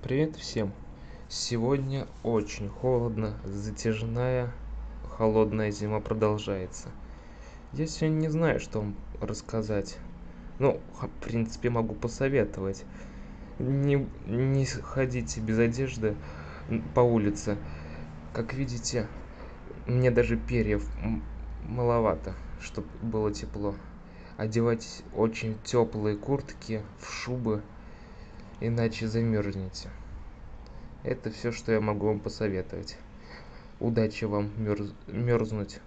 Привет всем! Сегодня очень холодно, затяжная холодная зима продолжается. Я сегодня не знаю, что вам рассказать. Ну, в принципе, могу посоветовать. Не, не ходите без одежды по улице. Как видите, мне даже перьев маловато, чтобы было тепло. Одевайтесь очень теплые куртки, в шубы, иначе замерзнете. Это все, что я могу вам посоветовать. Удачи вам мерз... мерзнуть